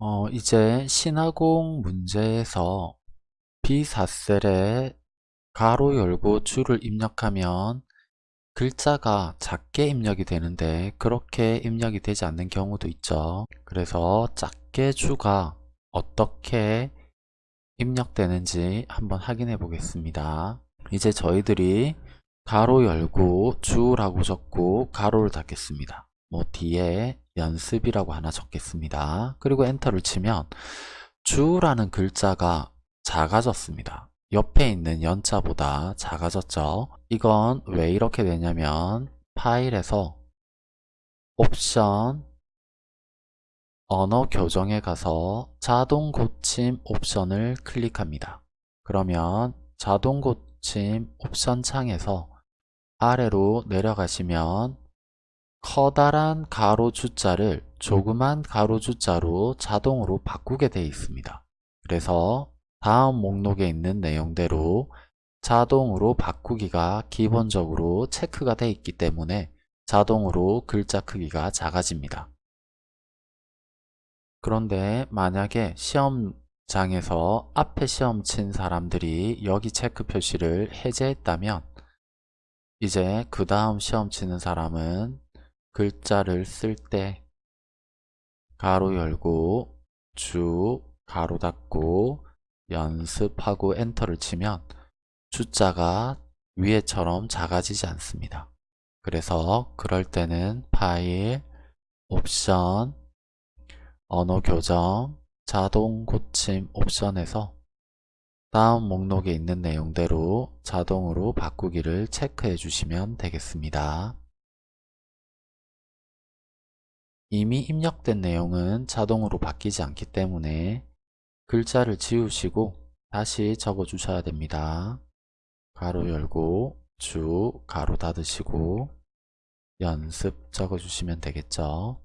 어, 이제 신화공 문제에서 비사셀에 가로 열고 줄을 입력하면 글자가 작게 입력이 되는데 그렇게 입력이 되지 않는 경우도 있죠. 그래서 작게 주가 어떻게 입력되는지 한번 확인해 보겠습니다. 이제 저희들이 가로 열고 주라고 적고 가로를 닫겠습니다. 뭐 뒤에 연습이라고 하나 적겠습니다. 그리고 엔터를 치면 주라는 글자가 작아졌습니다. 옆에 있는 연자보다 작아졌죠. 이건 왜 이렇게 되냐면 파일에서 옵션 언어 교정에 가서 자동 고침 옵션을 클릭합니다. 그러면 자동 고침 옵션 창에서 아래로 내려가시면 커다란 가로 주자를 조그만 가로 주자로 자동으로 바꾸게 되어 있습니다. 그래서 다음 목록에 있는 내용대로 자동으로 바꾸기가 기본적으로 체크가 되어 있기 때문에 자동으로 글자 크기가 작아집니다. 그런데 만약에 시험장에서 앞에 시험 친 사람들이 여기 체크 표시를 해제했다면 이제 그 다음 시험 치는 사람은 글자를 쓸 때 가로 열고 주 가로 닫고 연습하고 엔터를 치면 주자가 위에처럼 작아지지 않습니다. 그래서 그럴 때는 파일, 옵션, 언어 교정, 자동 고침 옵션에서 다음 목록에 있는 내용대로 자동으로 바꾸기를 체크해 주시면 되겠습니다. 이미 입력된 내용은 자동으로 바뀌지 않기 때문에 글자를 지우시고 다시 적어 주셔야 됩니다. 가로 열고 주 가로 닫으시고 연습 적어 주시면 되겠죠.